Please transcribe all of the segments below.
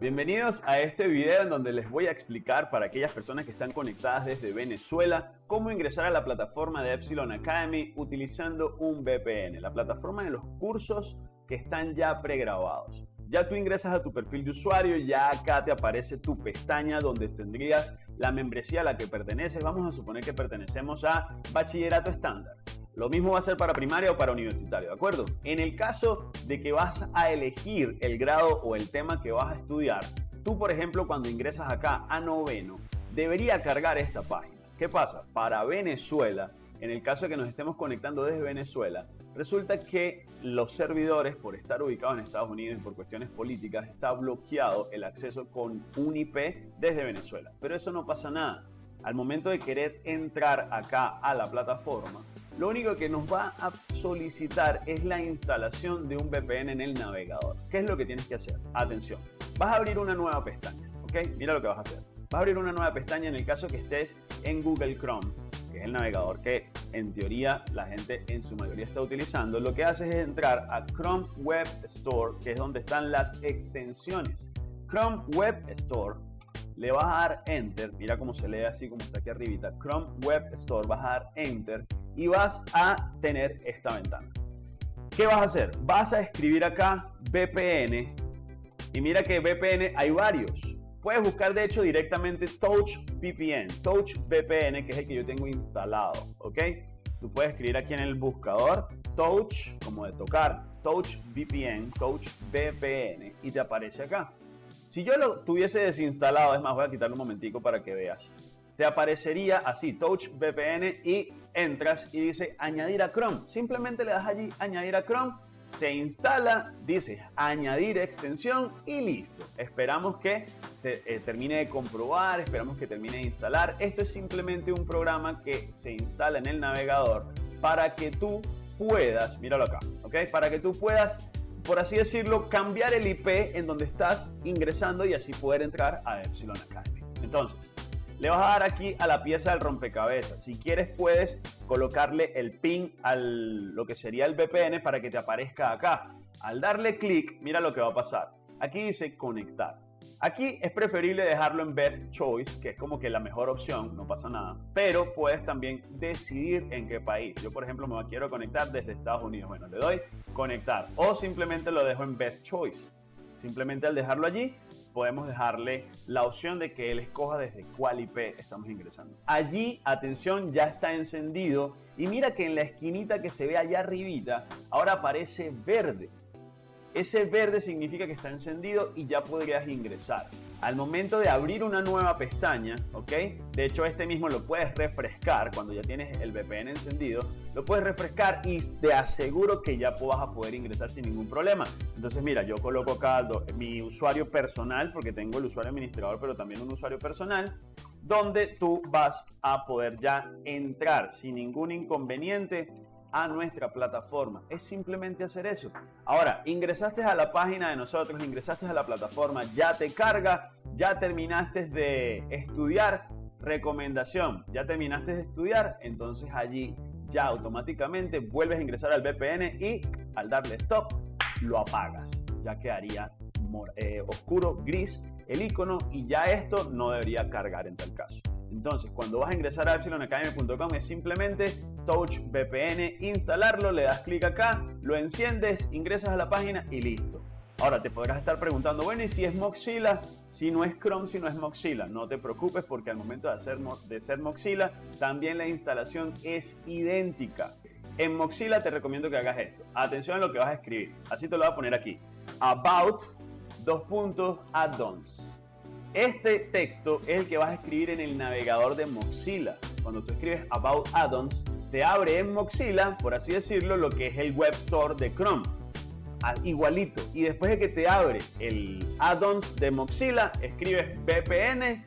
Bienvenidos a este video en donde les voy a explicar para aquellas personas que están conectadas desde Venezuela cómo ingresar a la plataforma de Epsilon Academy utilizando un VPN, la plataforma de los cursos que están ya pregrabados. Ya tú ingresas a tu perfil de usuario, ya acá te aparece tu pestaña donde tendrías la membresía a la que perteneces. Vamos a suponer que pertenecemos a bachillerato estándar. Lo mismo va a ser para primaria o para universitario, ¿de acuerdo? En el caso de que vas a elegir el grado o el tema que vas a estudiar, tú, por ejemplo, cuando ingresas acá a noveno, debería cargar esta página. ¿Qué pasa? Para Venezuela, en el caso de que nos estemos conectando desde Venezuela, resulta que los servidores, por estar ubicados en Estados Unidos y por cuestiones políticas, está bloqueado el acceso con un IP desde Venezuela. Pero eso no pasa nada. Al momento de querer entrar acá a la plataforma, lo único que nos va a solicitar es la instalación de un VPN en el navegador. ¿Qué es lo que tienes que hacer? Atención, vas a abrir una nueva pestaña, ¿ok? Mira lo que vas a hacer. Vas a abrir una nueva pestaña en el caso que estés en Google Chrome, que es el navegador que en teoría la gente en su mayoría está utilizando. Lo que haces es entrar a Chrome Web Store, que es donde están las extensiones. Chrome Web Store le vas a dar enter, mira cómo se lee así como está aquí arribita, Chrome Web Store, vas a dar enter y vas a tener esta ventana. ¿Qué vas a hacer? Vas a escribir acá VPN y mira que VPN hay varios. Puedes buscar de hecho directamente Touch VPN, Touch VPN, que es el que yo tengo instalado, ¿ok? Tú puedes escribir aquí en el buscador Touch, como de tocar, Touch VPN, Touch VPN y te aparece acá. Si yo lo tuviese desinstalado, es más, voy a quitarlo un momentico para que veas. Te aparecería así, Touch VPN y entras y dice añadir a Chrome. Simplemente le das allí añadir a Chrome, se instala, dice añadir extensión y listo. Esperamos que eh, termine de comprobar, esperamos que termine de instalar. Esto es simplemente un programa que se instala en el navegador para que tú puedas, míralo acá, ¿ok? Para que tú puedas por así decirlo, cambiar el IP en donde estás ingresando y así poder entrar a Epsilon Academy. Entonces, le vas a dar aquí a la pieza del rompecabezas. Si quieres, puedes colocarle el pin a lo que sería el VPN para que te aparezca acá. Al darle clic, mira lo que va a pasar. Aquí dice conectar. Aquí es preferible dejarlo en Best Choice, que es como que la mejor opción, no pasa nada. Pero puedes también decidir en qué país. Yo, por ejemplo, me quiero conectar desde Estados Unidos. Bueno, le doy conectar o simplemente lo dejo en Best Choice. Simplemente al dejarlo allí, podemos dejarle la opción de que él escoja desde cuál IP estamos ingresando. Allí, atención, ya está encendido y mira que en la esquinita que se ve allá arribita, ahora aparece verde. Ese verde significa que está encendido y ya podrías ingresar. Al momento de abrir una nueva pestaña, ¿ok? De hecho, este mismo lo puedes refrescar cuando ya tienes el VPN encendido. Lo puedes refrescar y te aseguro que ya vas a poder ingresar sin ningún problema. Entonces, mira, yo coloco acá mi usuario personal, porque tengo el usuario administrador, pero también un usuario personal, donde tú vas a poder ya entrar sin ningún inconveniente a nuestra plataforma. Es simplemente hacer eso. Ahora, ingresaste a la página de nosotros, ingresaste a la plataforma, ya te carga, ya terminaste de estudiar, recomendación, ya terminaste de estudiar, entonces allí ya automáticamente vuelves a ingresar al VPN y al darle stop lo apagas. Ya quedaría eh, oscuro, gris el icono y ya esto no debería cargar en tal caso. Entonces, cuando vas a ingresar a epsilonacademy.com es simplemente Touch VPN, instalarlo, le das clic acá, lo enciendes, ingresas a la página y listo. Ahora te podrás estar preguntando, bueno, ¿y si es Mozilla? Si no es Chrome, si no es Mozilla, no te preocupes porque al momento de, hacer, de ser Mozilla, también la instalación es idéntica. En Mozilla te recomiendo que hagas esto. Atención a lo que vas a escribir. Así te lo voy a poner aquí. About, dos puntos, add-ons. Este texto es el que vas a escribir en el navegador de Mozilla. Cuando tú escribes About Add-ons, te abre en Mozilla, por así decirlo, lo que es el web store de Chrome. Igualito. Y después de que te abre el add-ons de Mozilla, escribes VPN,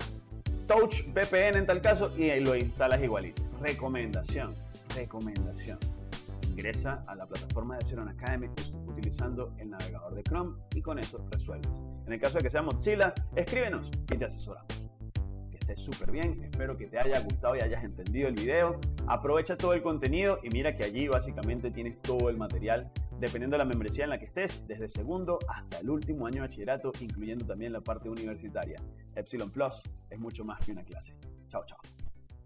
Touch VPN en tal caso, y lo instalas igualito. Recomendación, recomendación. Ingresa a la plataforma de Epsilon Academy utilizando el navegador de Chrome y con eso resuelves. En el caso de que sea Mozilla, escríbenos y te asesoramos. Que estés súper bien, espero que te haya gustado y hayas entendido el video. Aprovecha todo el contenido y mira que allí básicamente tienes todo el material dependiendo de la membresía en la que estés, desde segundo hasta el último año de bachillerato, incluyendo también la parte universitaria. Epsilon Plus es mucho más que una clase. Chao, chao.